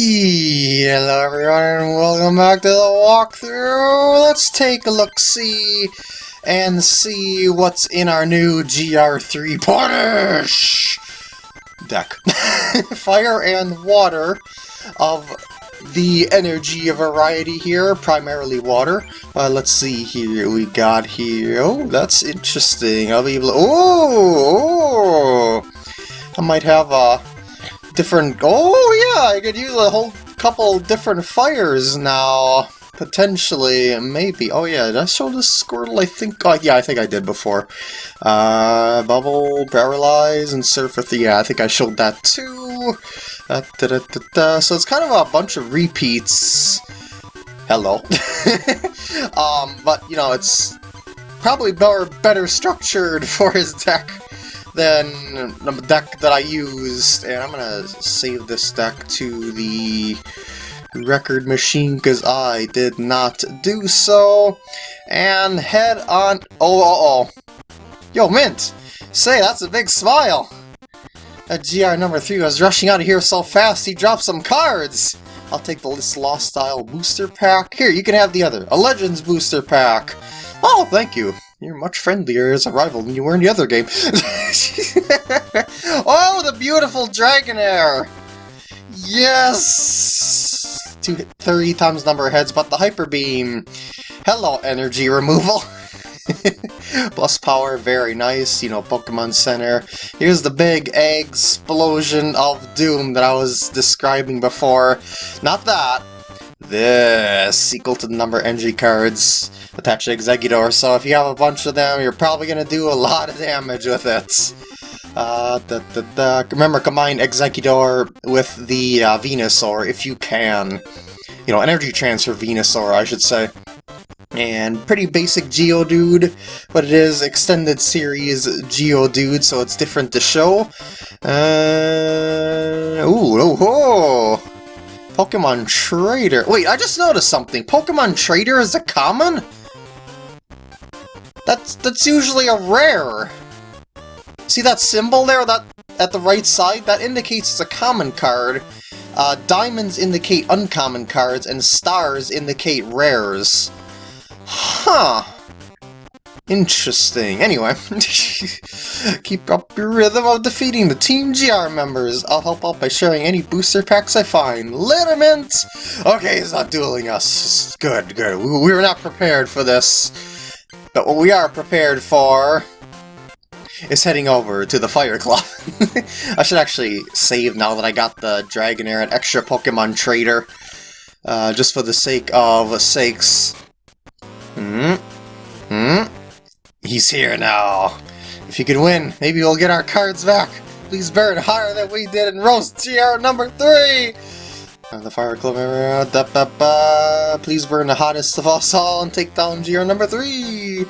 Hello everyone and welcome back to the walkthrough. Let's take a look-see and see what's in our new GR3 Punish deck. Fire and water of the energy variety here, primarily water. Uh, let's see here, we got here, oh, that's interesting. I'll be able oh, oh, I might have a different... Oh, yeah, I could use a whole couple different fires now. Potentially, maybe. Oh, yeah, did I show the Squirtle? I think... Oh, yeah, I think I did before. Uh, Bubble, Paralyze, and Surfer... Yeah, I think I showed that too. Uh, da -da -da so it's kind of a bunch of repeats. Hello. um, but, you know, it's probably better, better structured for his deck than the deck that I used, and I'm gonna save this deck to the record machine because I did not do so, and head on... Oh, uh oh. Yo, Mint! Say, that's a big smile! That GR number 3 was rushing out of here so fast he dropped some cards! I'll take the List Lost Style booster pack. Here, you can have the other. A Legends booster pack! Oh, thank you. You're much friendlier as a rival than you were in the other game. oh, the beautiful Dragonair! Yes! Two, three times number of heads, but the Hyper Beam. Hello, energy removal. Plus power, very nice, you know, Pokemon Center. Here's the big egg explosion of doom that I was describing before. Not that. This, equal to the number energy cards attached to Exeggutor, so if you have a bunch of them, you're probably going to do a lot of damage with it. Uh, da, da, da. Remember, combine Exeggutor with the uh, Venusaur if you can. You know, energy transfer Venusaur, I should say. And pretty basic Geodude, but it is extended series Geodude, so it's different to show. Uh, ooh, oh, oh! Pokemon Trader. Wait, I just noticed something. Pokemon Trader is a common? That's that's usually a rare. See that symbol there that at the right side? That indicates it's a common card. Uh, diamonds indicate uncommon cards, and stars indicate rares. Huh. Interesting. Anyway, keep up your rhythm of defeating the Team GR members. I'll help out by sharing any booster packs I find. Liniment! Okay, he's not dueling us. Good, good. We, we were not prepared for this. But what we are prepared for is heading over to the Fire Club. I should actually save now that I got the Dragonair and extra Pokemon Trader. Uh, just for the sake of sakes. Hmm? He's here now. If you can win, maybe we'll get our cards back. Please burn higher than we did in Roast GR number 3! And the Fire Club da, ba, ba. please burn the hottest of us all and take down GR number 3!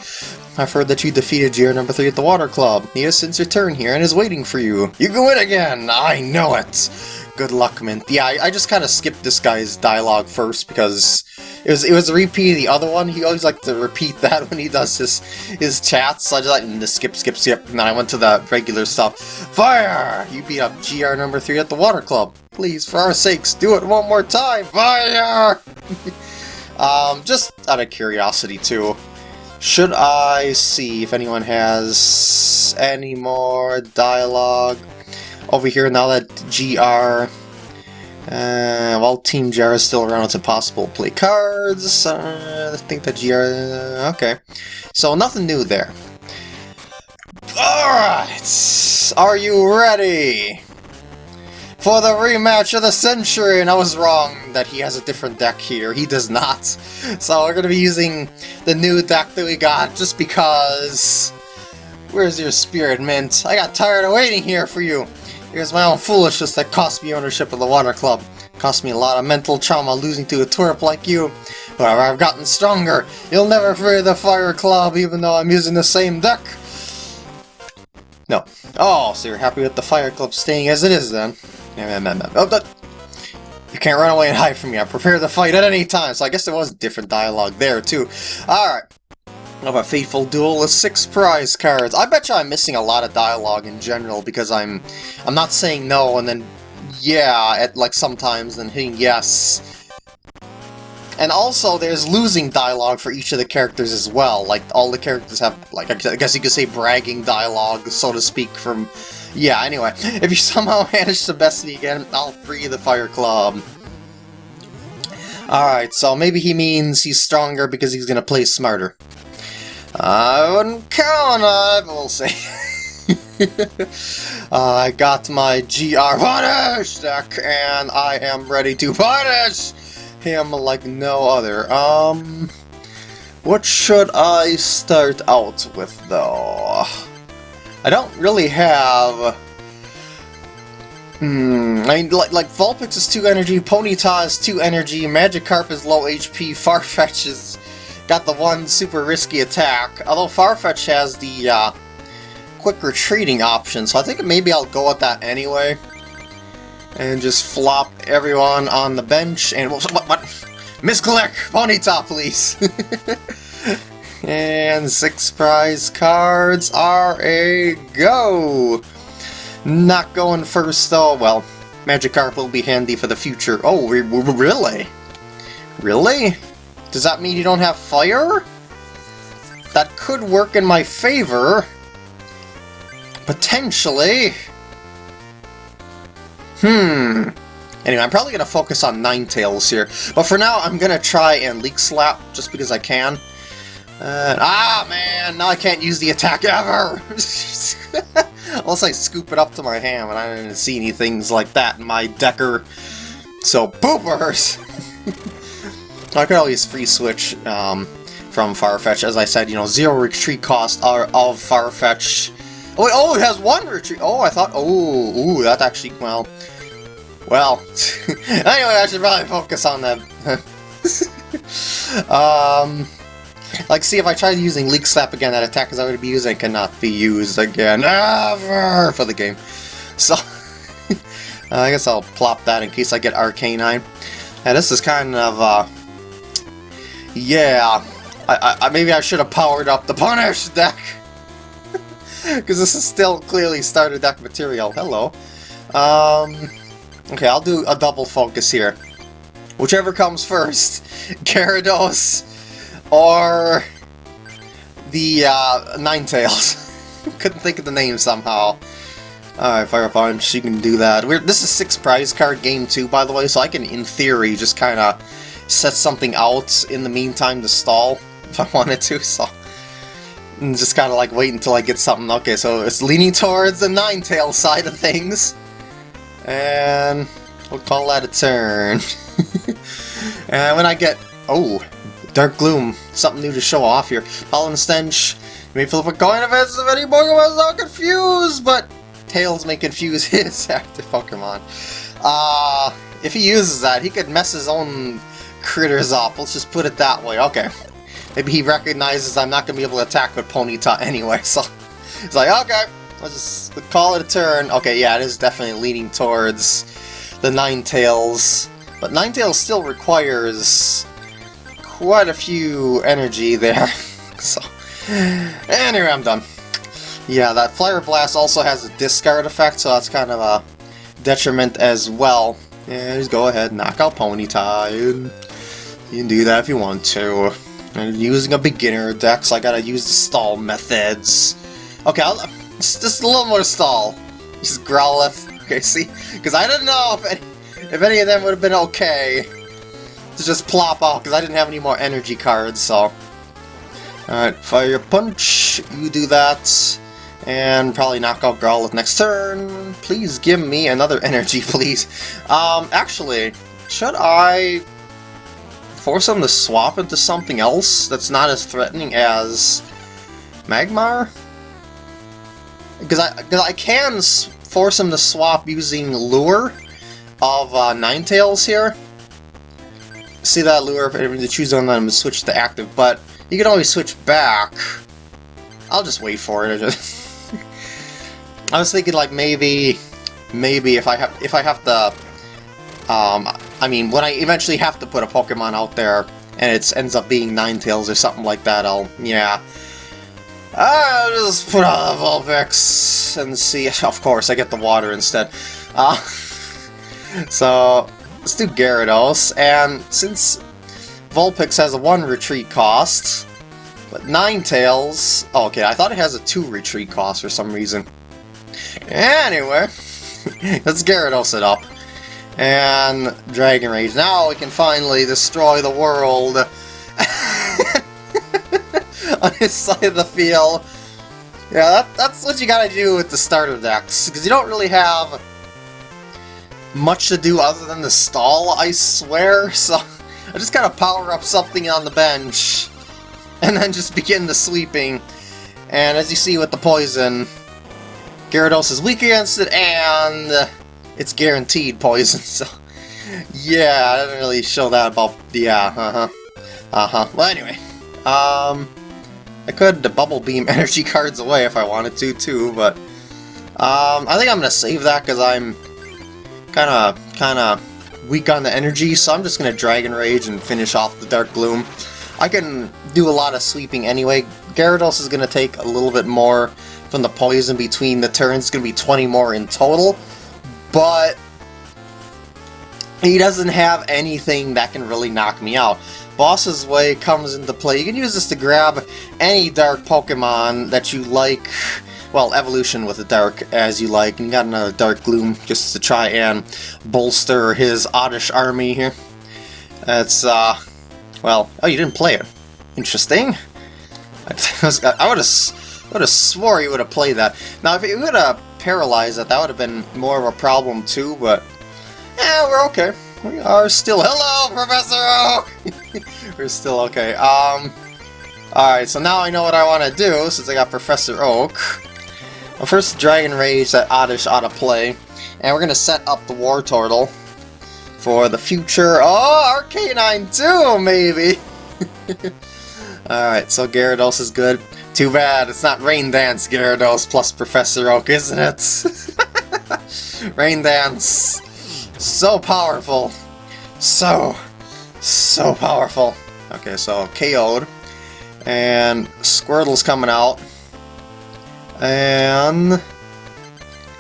I've heard that you defeated GR number 3 at the Water Club. He has since returned here and is waiting for you. You can win again! I know it! Good luck, Mint. Yeah, I, I just kind of skipped this guy's dialogue first because it was it was a repeat of the other one. He always like to repeat that when he does his his chats. So I just like to skip, skip, skip. And then I went to the regular stuff. Fire! You beat up GR number three at the water club. Please, for our sakes, do it one more time. Fire! um, just out of curiosity too. Should I see if anyone has any more dialogue over here now that GR uh, while Team GR is still around, it's impossible to play cards. Uh, I think that GR... Uh, okay. So, nothing new there. Alright! Are you ready? For the rematch of the century! And I was wrong that he has a different deck here. He does not. So we're to be using the new deck that we got just because... Where's your spirit, Mint? I got tired of waiting here for you. It was my own foolishness that cost me ownership of the Water Club. It cost me a lot of mental trauma losing to a twerp like you. But I've gotten stronger. You'll never free the Fire Club even though I'm using the same deck. No. Oh, so you're happy with the Fire Club staying as it is then? Oh, that... You can't run away and hide from me. I prepare to fight at any time. So I guess there was different dialogue there too. Alright of a Fateful Duel with six prize cards. I bet you I'm missing a lot of dialogue in general because I'm I'm not saying no and then yeah, at like sometimes and hitting yes. And also, there's losing dialogue for each of the characters as well. Like, all the characters have, like, I guess you could say bragging dialogue, so to speak, from... Yeah, anyway. If you somehow manage to best me again, I'll free the Fire Club. Alright, so maybe he means he's stronger because he's gonna play smarter. I wouldn't count on it, but we'll see. uh, I got my GR Punish deck, and I am ready to punish him like no other. Um, what should I start out with, though? I don't really have... Hmm, I mean, like, like Vulpix is 2 energy, Ponyta is 2 energy, Magikarp is low HP, Farfetch is got the one super risky attack, although Farfetch has the uh, quick retreating option, so I think maybe I'll go with that anyway. And just flop everyone on the bench and what what misclick Ponyta please. And six prize cards are a go. Not going first though. Well Magikarp will be handy for the future. Oh really? Really does that mean you don't have fire that could work in my favor potentially Hmm. Anyway, I'm probably going to focus on Ninetales here. But for now, I'm going to try and Leek Slap, just because I can. Uh, ah, man! Now I can't use the attack ever! Unless I scoop it up to my hand, and I didn't see any things like that in my Decker. So, poopers! I could always free switch um, from Farfetch. As I said, you know, zero retreat cost of Farfetch. Oh, wait, oh, it has one retreat! Oh, I thought, oh, ooh, that actually, well, well, anyway, I should probably focus on them. um, like, see, if I tried using Leek Slap again, that attack is already be using cannot be used again ever for the game. So, I guess I'll plop that in case I get Arcanine. And this is kind of, uh, yeah, I, I, maybe I should have powered up the Punish deck. Because this is still clearly starter deck material. Hello. Um, Okay, I'll do a double focus here. Whichever comes first, Gyarados or the uh, Ninetales. Couldn't think of the name somehow. Alright, Fire Punch, you can do that. We're, this is six prize card game too, by the way, so I can, in theory, just kind of set something out in the meantime to stall if I wanted to, so... And just kind of like wait until I get something. Okay, so it's leaning towards the Ninetales side of things. And we'll call that a turn. and when I get... Oh, Dark Gloom. Something new to show off here. Pollen Stench. You may flip a coin if it's if any Pokemon is not confused, but Tails may confuse his active Pokemon. Uh, if he uses that, he could mess his own critters up. Let's just put it that way. Okay. Maybe he recognizes I'm not going to be able to attack with Ponyta anyway, so... He's like, okay, Let's just call it a turn. Okay, yeah, it is definitely leaning towards the Ninetales. But Ninetales still requires quite a few energy there. so, anyway, I'm done. Yeah, that Fire Blast also has a discard effect, so that's kind of a detriment as well. Yeah, just go ahead, knock out Ponyta. You can do that if you want to. I'm using a beginner deck, so I gotta use the stall methods. Okay, I'll, just, just a little more stall. Just Growlithe. Okay, see? Because I didn't know if any, if any of them would have been okay to just plop off, because I didn't have any more energy cards, so... Alright, Fire Punch, you do that, and probably knock out Growlithe next turn. Please give me another energy, please. Um, actually, should I force him to swap into something else that's not as threatening as Magmar? Because I, cause I can force him to swap using Lure of uh, Ninetales here. See that Lure, if you choose on them, switch to active, but you can always switch back. I'll just wait for it. I was thinking like maybe, maybe if I have if I have to, um, I mean when I eventually have to put a Pokemon out there and it ends up being Ninetales or something like that, I'll yeah, I'll just put on the Vulpix and see. Of course, I get the water instead. Uh, so, let's do Gyarados, and since Vulpix has a 1 retreat cost, but Ninetales... Oh, okay, I thought it has a 2 retreat cost for some reason. Anyway, let's Gyarados it up. And Dragon Rage. Now we can finally destroy the world on his side of the field. Yeah, that, that's what you gotta do with the starter decks, because you don't really have much to do other than the stall, I swear, so I just gotta power up something on the bench, and then just begin the sweeping. And as you see with the poison, Gyarados is weak against it, and it's guaranteed poison, so... Yeah, I didn't really show that about... Yeah, uh-huh. Uh-huh. Well, anyway. Um... I could Bubble Beam energy cards away if I wanted to, too, but... Um, I think I'm gonna save that because I'm kinda, kinda weak on the energy, so I'm just gonna Dragon Rage and finish off the Dark Gloom. I can do a lot of sweeping anyway. Gyarados is gonna take a little bit more from the poison between the turns. It's gonna be 20 more in total, but he doesn't have anything that can really knock me out. Boss's Way comes into play. You can use this to grab any dark Pokemon that you like, well, evolution with a dark as you like, and you got another Dark Gloom just to try and bolster his Oddish army here. That's, uh, well, oh, you didn't play it. Interesting. I would have would have swore you would have played that. Now, if you would have paralyzed it, that would have been more of a problem too, but yeah, we're okay. We are still... Hello, Professor Oak! We're still okay. Um... Alright, so now I know what I want to do, since I got Professor Oak. Well, first Dragon Rage that Oddish ought to play. And we're going to set up the Wartortle for the future. Oh, Arcanine too, maybe! Alright, so Gyarados is good. Too bad, it's not Rain Dance Gyarados plus Professor Oak, isn't it? Rain Dance so powerful. So, so powerful. Okay, so KO'd. And Squirtle's coming out. And...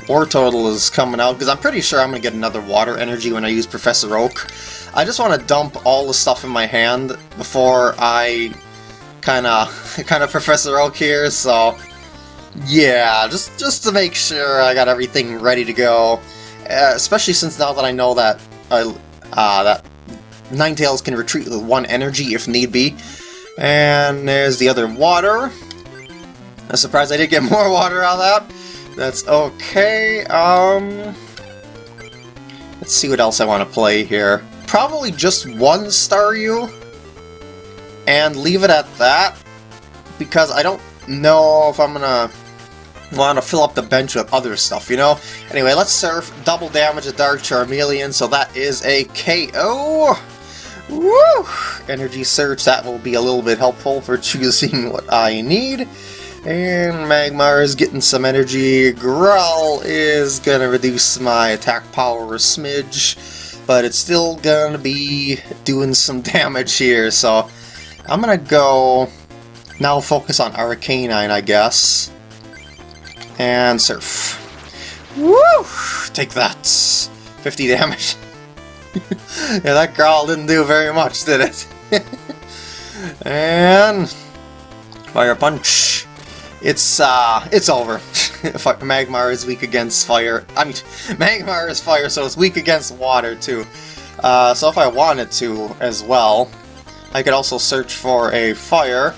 Wartortle is coming out, because I'm pretty sure I'm going to get another water energy when I use Professor Oak. I just want to dump all the stuff in my hand before I kind of kind of Professor Oak here, so yeah, just just to make sure I got everything ready to go. Uh, especially since now that I know that uh, uh, that Ninetales can retreat with one energy if need be. And there's the other water. I'm surprised I did get more water out of that. That's okay. Um, let's see what else I want to play here. Probably just one Staryu. And leave it at that. Because I don't know if I'm gonna want to fill up the bench with other stuff, you know? Anyway, let's surf, double damage a Dark Charmeleon, so that is a KO! Woo! Energy Surge, that will be a little bit helpful for choosing what I need. And Magmar is getting some energy. Growl is going to reduce my attack power a smidge, but it's still going to be doing some damage here, so I'm to go now focus on Arcanine, I guess and surf. Woo! Take that! 50 damage. yeah, that growl didn't do very much, did it? and... Fire Punch. It's, uh, it's over. Magmar is weak against fire. I mean, Magmar is fire, so it's weak against water, too. Uh, so if I wanted to, as well, I could also search for a fire,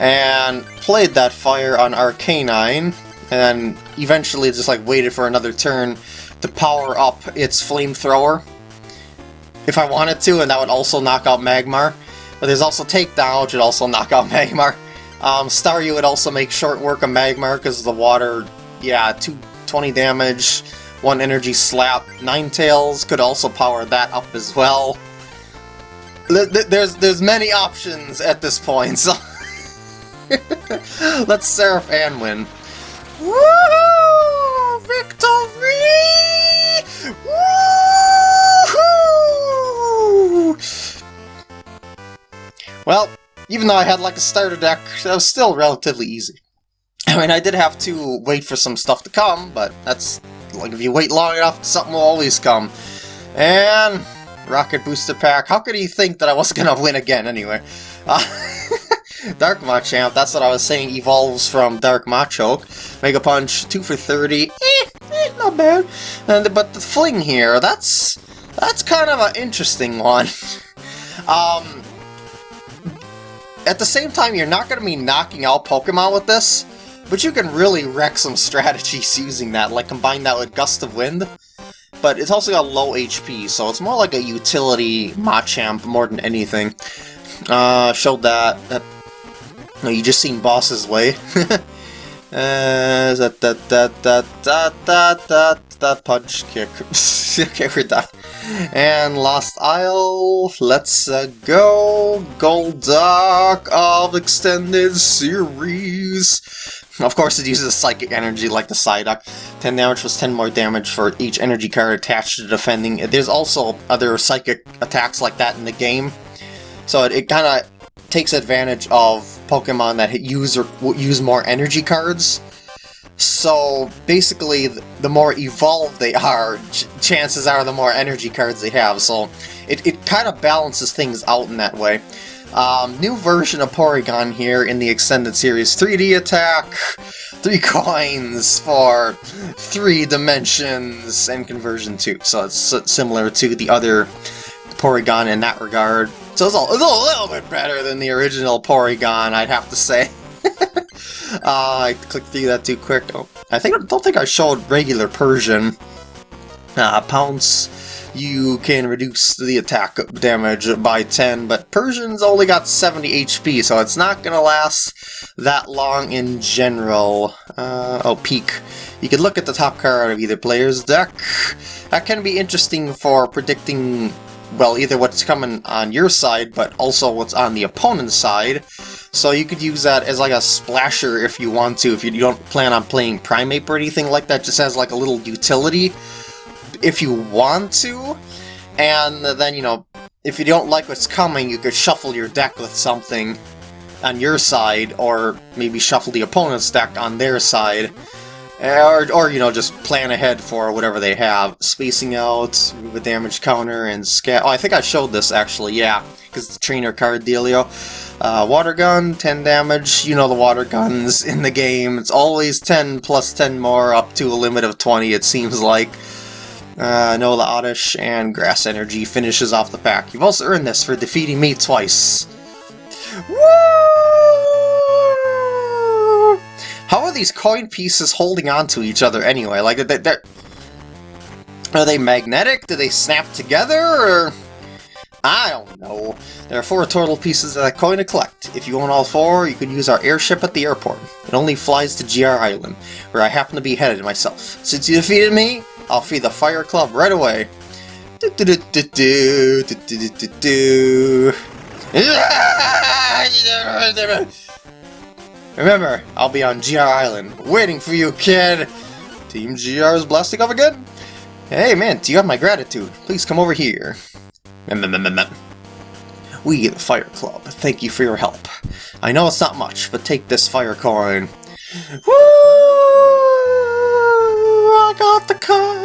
and played that fire on Arcanine, and eventually just like waited for another turn to power up its flamethrower if I wanted to, and that would also knock out Magmar. But there's also Takedown, which would also knock out Magmar. Um, Staryu would also make short work of Magmar because the water, yeah, 220 damage, 1 energy slap. Ninetales could also power that up as well. There's there's many options at this point, so let's Seraph and win. Woohoo! Victory! Woohoo! Well, even though I had like a starter deck, that was still relatively easy. I mean, I did have to wait for some stuff to come, but that's Like, if you wait long enough, something will always come. And... Rocket Booster Pack. How could he think that I wasn't gonna win again, anyway? Uh, Dark Machamp, that's what I was saying, evolves from Dark Machoke. Mega Punch, 2 for 30. Eh, eh, not bad. And, but the Fling here, that's... That's kind of an interesting one. um, at the same time, you're not going to be knocking out Pokemon with this, but you can really wreck some strategies using that, like combine that with Gust of Wind. But it's also got low HP, so it's more like a utility Machamp more than anything. Uh, showed that. that no, you just seen Boss's Way. uh, that, that, that, that, that, that, that, that punch kick. okay, we're done. And Lost Isle, let's uh, go! Golduck of Extended Series! Of course it uses Psychic Energy like the Psyduck. 10 damage plus 10 more damage for each energy card attached to defending. There's also other Psychic attacks like that in the game. So it, it kind of takes advantage of Pokemon that use, or, use more energy cards. So basically, the more evolved they are, ch chances are the more energy cards they have. So it, it kind of balances things out in that way. Um, new version of Porygon here in the Extended Series 3D attack, 3 coins for 3 dimensions, and conversion 2. So it's similar to the other Porygon in that regard. So it's a, it's a little bit better than the original Porygon, I'd have to say. uh, I clicked through that too quick. Oh, I think don't think I showed regular Persian. Uh, Pounce, you can reduce the attack damage by 10, but Persian's only got 70 HP, so it's not going to last that long in general. Uh, oh, Peek. You can look at the top card of either player's deck. That can be interesting for predicting well, either what's coming on your side, but also what's on the opponent's side. So you could use that as like a splasher if you want to, if you don't plan on playing Primeape or anything like that, just as like a little utility if you want to. And then, you know, if you don't like what's coming, you could shuffle your deck with something on your side, or maybe shuffle the opponent's deck on their side. Or, or, you know, just plan ahead for whatever they have. Spacing out, a damage counter, and scat. Oh, I think I showed this actually, yeah, because it's trainer card dealio. Uh, water gun, 10 damage. You know the water guns in the game. It's always 10 plus 10 more, up to a limit of 20, it seems like. Uh, Nola Oddish and Grass Energy finishes off the pack. You've also earned this for defeating me twice. Woo! How are these coin pieces holding on to each other anyway? Like, they're, they're, are they magnetic? Do they snap together, or... I don't know. There are four total pieces of that coin to collect. If you own all four, you can use our airship at the airport. It only flies to GR Island, where I happen to be headed myself. Since you defeated me, I'll feed the Fire Club right away. Do do do do do do do do do. Remember, I'll be on GR Island, waiting for you, kid! Team GR is blasting off again? Hey, man, do you have my gratitude? Please come over here. We, the Fire Club, thank you for your help. I know it's not much, but take this fire coin. Woo! I got the coin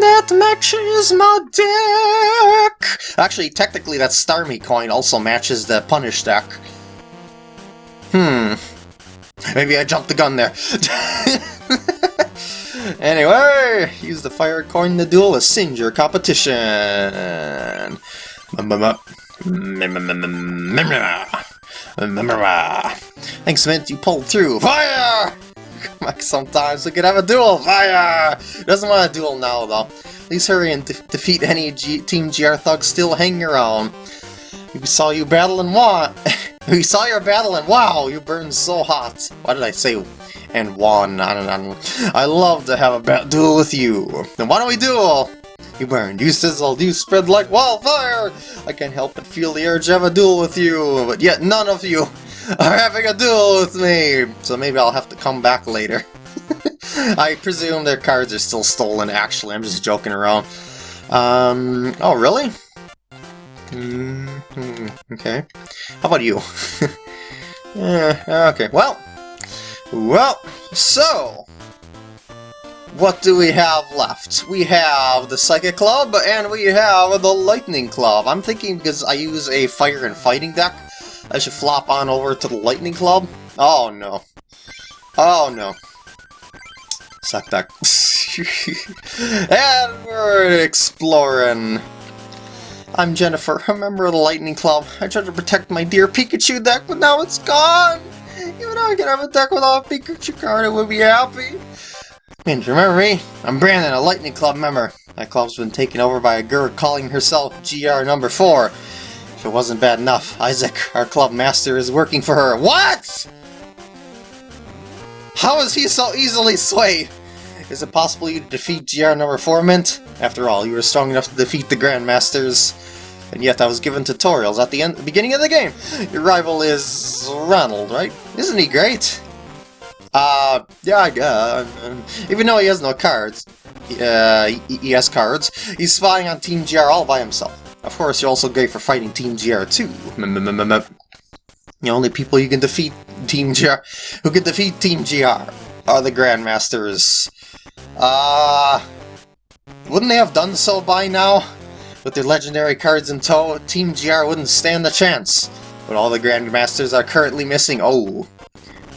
that matches my deck! Actually, technically that Starmie coin also matches the Punish deck. Hmm, Maybe I jumped the gun there. anyway, use the fire coin to duel a Singer competition. Thanks, Mint, you pulled through. Fire! Like sometimes we could have a duel. Fire! Doesn't want a duel now, though. Please hurry and de defeat any G Team GR thugs still hanging around. We saw you battle and won. we saw your battle and wow, you burned so hot. Why did I say and won? I love to have a duel with you. Then why don't we duel? You burned, you sizzled, you spread like wildfire! I can't help but feel the urge to have a duel with you, but yet none of you are having a duel with me! So maybe I'll have to come back later. I presume their cards are still stolen, actually. I'm just joking around. Um, oh, really? Mm -hmm. Okay. How about you? yeah, okay, well. Well, so... what do we have left? We have the Psychic Club, and we have the Lightning Club. I'm thinking because I use a Fire and Fighting deck, I should flop on over to the Lightning Club. Oh no. Oh no. Suck that. and we're exploring. I'm Jennifer, a member of the Lightning Club. I tried to protect my dear Pikachu deck, but now it's gone! Even though I can have a deck without a Pikachu card, I would be happy. And remember me? I'm Brandon, a Lightning Club member. My club's been taken over by a girl calling herself GR number 4. If it wasn't bad enough, Isaac, our club master, is working for her. What?! How is he so easily swayed? Is it possible you defeat GR number 4, Mint? After all, you were strong enough to defeat the Grandmasters. And yet I was given tutorials at the end, beginning of the game. Your rival is Ronald, right? Isn't he great? Uh, yeah, uh, even though he has no cards, uh, he has cards, he's spying on Team GR all by himself. Of course, you're also great for fighting Team GR too. The only people you can defeat Team GR, who can defeat Team GR, are the Grandmasters. Uh, wouldn't they have done so by now? With their legendary cards in tow, Team GR wouldn't stand a chance. But all the Grandmasters are currently missing. Oh,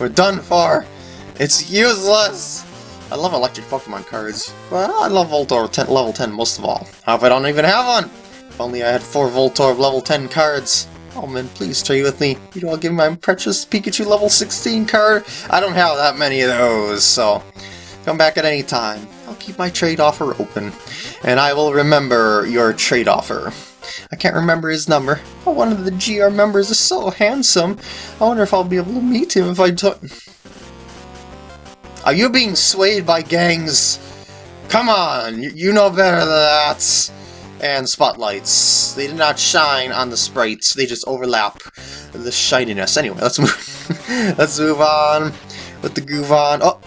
we're done for. It's useless! I love electric Pokemon cards. Well, I love Voltorb 10, level 10 most of all. How if I don't even have one? Only I had four Voltorb level 10 cards. Oh man, please trade with me. You know, I'll give my precious Pikachu level 16 card. I don't have that many of those, so come back at any time. I'll keep my trade offer open, and I will remember your trade offer. I can't remember his number. Oh, one of the GR members is so handsome. I wonder if I'll be able to meet him if I don't... Are you being swayed by gangs? Come on, you know better than that. And spotlights. They did not shine on the sprites, they just overlap the shininess. Anyway, let's move let's move on with the groove on. Oh,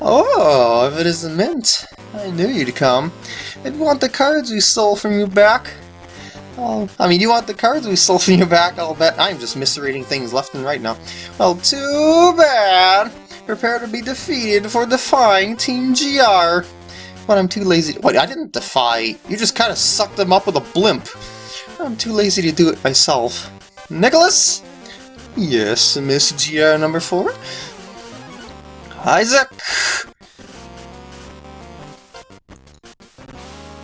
oh, if it isn't Mint, I knew you'd come. I'd want the cards we stole from you back. Oh, I mean, you want the cards we stole from you back, I'll bet. I'm just misreading things left and right now. Well, too bad. Prepare to be defeated for defying Team GR. But I'm too lazy to- Wait, I didn't defy. You just kind of sucked them up with a blimp. I'm too lazy to do it myself. Nicholas? Yes, Miss GR number four? Isaac?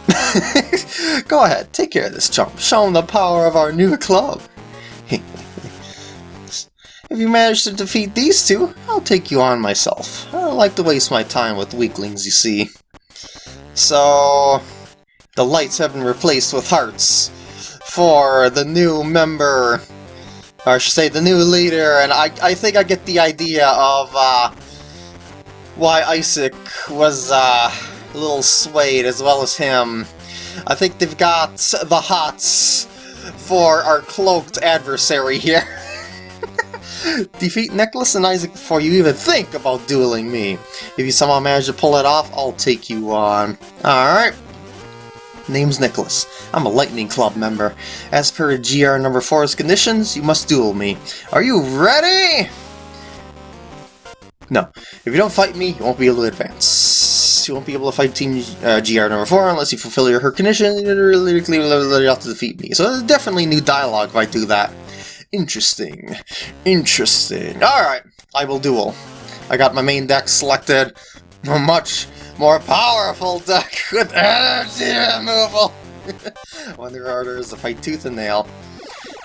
Go ahead, take care of this chump. Show him the power of our new club. If you manage to defeat these two, I'll take you on myself. I don't like to waste my time with weaklings, you see. So, the lights have been replaced with hearts for the new member, or I should say the new leader, and I, I think I get the idea of uh, why Isaac was uh, a little swayed as well as him. I think they've got the hots for our cloaked adversary here. Defeat Nicholas and Isaac before you even think about dueling me. If you somehow manage to pull it off, I'll take you on. Alright. Name's Nicholas. I'm a Lightning Club member. As per GR number 4's conditions, you must duel me. Are you ready? No. If you don't fight me, you won't be able to advance. You won't be able to fight Team uh, GR number 4 unless you fulfill your her condition. Literally have to defeat me. So there's definitely new dialogue if I do that. Interesting. Interesting. Alright, I will duel. I got my main deck selected. A much more powerful deck with energy removal. Wonder harder is to fight tooth and nail.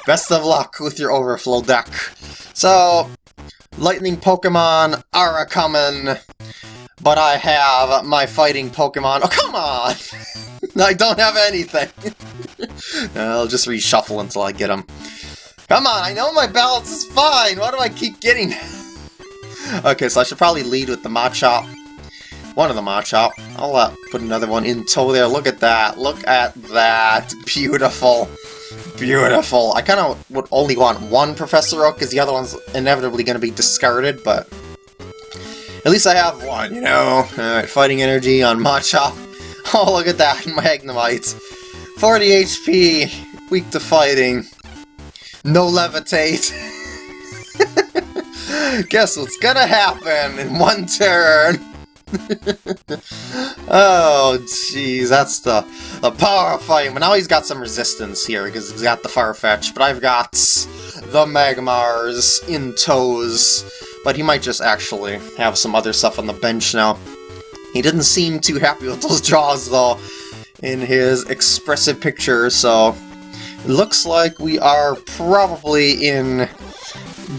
Best of luck with your overflow deck. So, lightning Pokemon are coming, but I have my fighting Pokemon. Oh, come on! I don't have anything. I'll just reshuffle until I get them. Come on, I know my balance is fine! Why do I keep getting... okay, so I should probably lead with the Machop. One of the Machop. I'll uh, put another one in tow there. Look at that. Look at that. Beautiful. Beautiful. I kind of would only want one Professor Oak, because the other one's inevitably going to be discarded, but... At least I have one, you know? Alright, Fighting Energy on Machop. Oh, look at that, Magnemite. 40 HP, weak to fighting. No levitate. Guess what's gonna happen in one turn? oh, jeez, that's the, the power of fighting. But now he's got some resistance here, because he's got the Farfetch, but I've got the Magmars in tows. But he might just actually have some other stuff on the bench now. He didn't seem too happy with those draws, though, in his expressive picture, so... Looks like we are probably in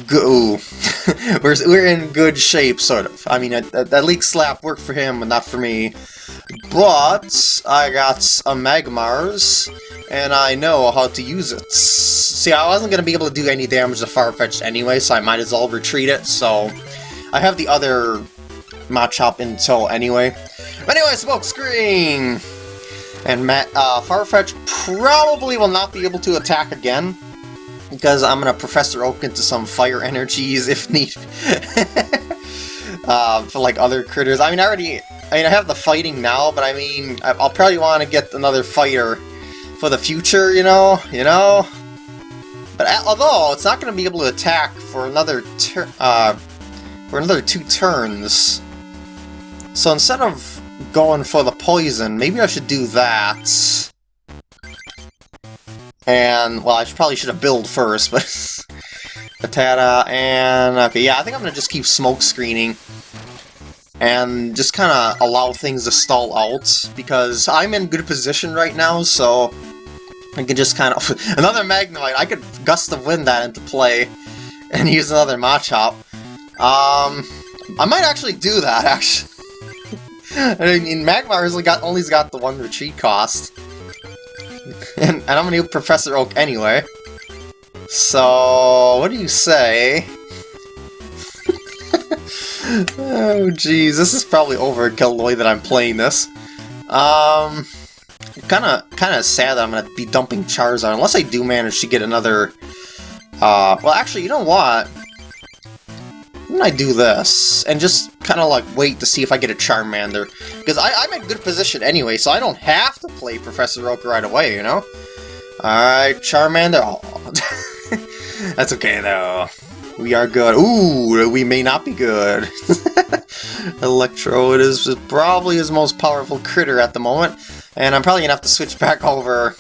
go. we're, we're in good shape, sort of. I mean, that, Leek Slap worked for him, but not for me. But I got a Magmars, and I know how to use it. See, I wasn't going to be able to do any damage to Farfetch'd anyway, so I might as well retreat it, so... I have the other Machop in tow anyway. But anyway, smoke screen! And Matt, uh, Farfetch probably will not be able to attack again, because I'm going to Professor Oak into some fire energies if need. uh, for like other critters. I mean, I already, I mean, I have the fighting now, but I mean, I'll probably want to get another fighter for the future, you know, you know. But although it's not going to be able to attack for another uh, for another two turns, so instead of going for the poison, maybe I should do that. And, well, I should, probably should have build first, but... Patata, and... Okay, yeah, I think I'm gonna just keep smoke screening. And just kind of allow things to stall out, because I'm in good position right now, so... I can just kind of... another Magnemite! I could gust of wind that into play, and use another Machop. Um... I might actually do that, actually. I mean, Magmar only got, only got the one retreat cost. and, and I'm gonna use Professor Oak anyway. So, what do you say? oh, jeez, this is probably overkill the that I'm playing this. Um, kind of, kind of sad that I'm gonna be dumping Charizard unless I do manage to get another. Uh, well, actually, you know what? Why I do this and just kind of like wait to see if I get a Charmander? Because I'm in good position anyway, so I don't have to play Professor Oak right away, you know? Alright, Charmander. Oh. That's okay though. We are good. Ooh, we may not be good. Electrode is probably his most powerful critter at the moment, and I'm probably gonna have to switch back over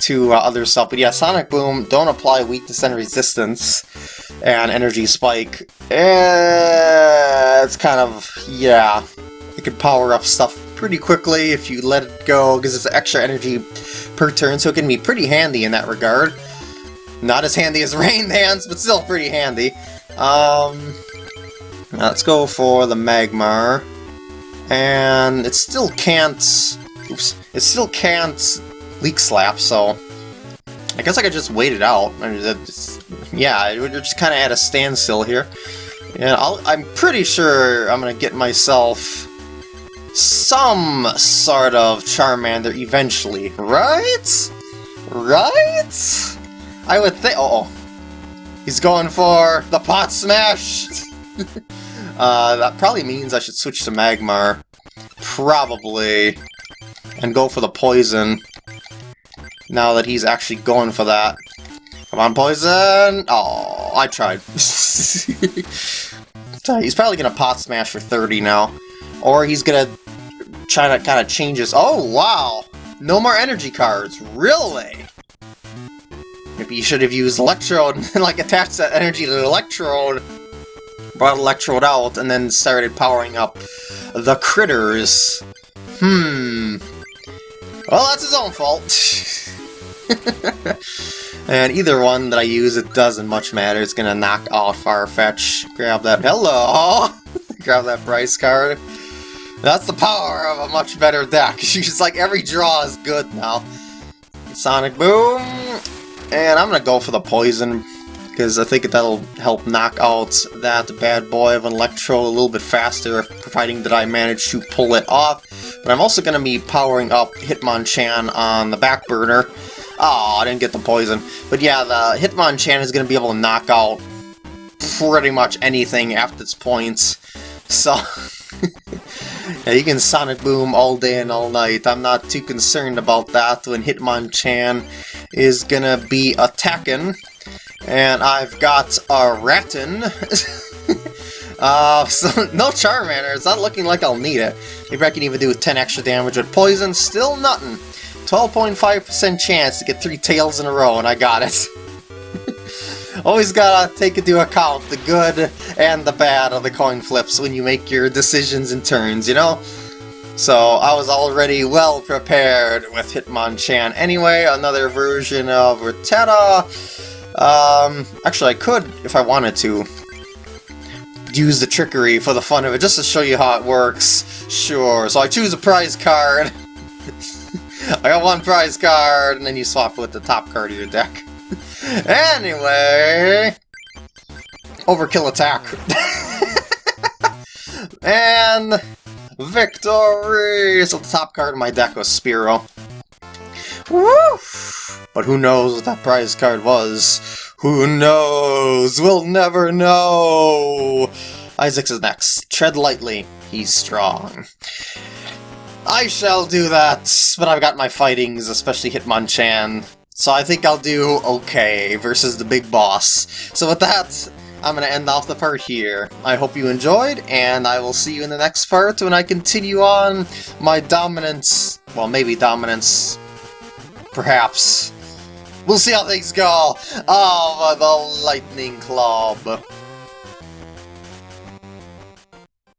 to uh, other stuff. But yeah, Sonic Boom, don't apply weakness and resistance, and Energy Spike. Eh, it's kind of, yeah, it can power up stuff pretty quickly if you let it go, because it's extra energy per turn, so it can be pretty handy in that regard. Not as handy as Rain Dance, but still pretty handy. Um, let's go for the Magmar. And it still can't... Oops. It still can't Leek Slap, so... I guess I could just wait it out. I mean, yeah, we're just kind of at a standstill here. And i am pretty sure I'm going to get myself some sort of Charmander eventually, right? Right? I would think... Oh He's going for the Pot Smash! uh, that probably means I should switch to Magmar. Probably. And go for the Poison now that he's actually going for that. Come on, Poison! Oh, I tried. he's probably going to pot smash for 30 now. Or he's going to try to kind of change his... Oh, wow! No more energy cards. Really? Maybe you should have used Electrode and like attached that energy to the Electrode, brought Electrode out, and then started powering up the critters. Hmm. Well, that's his own fault. and either one that I use, it doesn't much matter. It's gonna knock out Farfetch. Grab that. Hello! Grab that prize card. That's the power of a much better deck. She's like, every draw is good now. Sonic Boom! And I'm gonna go for the Poison, because I think that'll help knock out that bad boy of an Electro a little bit faster, providing that I manage to pull it off. But I'm also to be powering up Hitmonchan on the back burner, Oh, I didn't get the poison. But yeah, the Hitmonchan is going to be able to knock out pretty much anything after its points. So, yeah, you can Sonic Boom all day and all night. I'm not too concerned about that when Hitmonchan is going to be attacking. And I've got a Rattan. Uh, so no Charmander, it's not looking like I'll need it. Maybe I can even do 10 extra damage with Poison, still nothing. 12.5% chance to get three tails in a row, and I got it. Always gotta take into account the good and the bad of the coin flips when you make your decisions and turns, you know? So I was already well prepared with Hitmonchan anyway, another version of Rattata. Um, actually I could, if I wanted to, use the trickery for the fun of it, just to show you how it works. Sure, so I choose a prize card. I got one prize card, and then you swap with the top card of your deck. anyway... Overkill attack. and... Victory! So the top card of my deck was Spiro. Woo! But who knows what that prize card was? Who knows? We'll never know! Isaacs is next. Tread lightly. He's strong. I shall do that, but I've got my fightings, especially Hitmonchan. So I think I'll do okay versus the big boss. So with that, I'm going to end off the part here. I hope you enjoyed, and I will see you in the next part when I continue on my dominance, well maybe dominance, perhaps. We'll see how things go. Oh, the Lightning Club.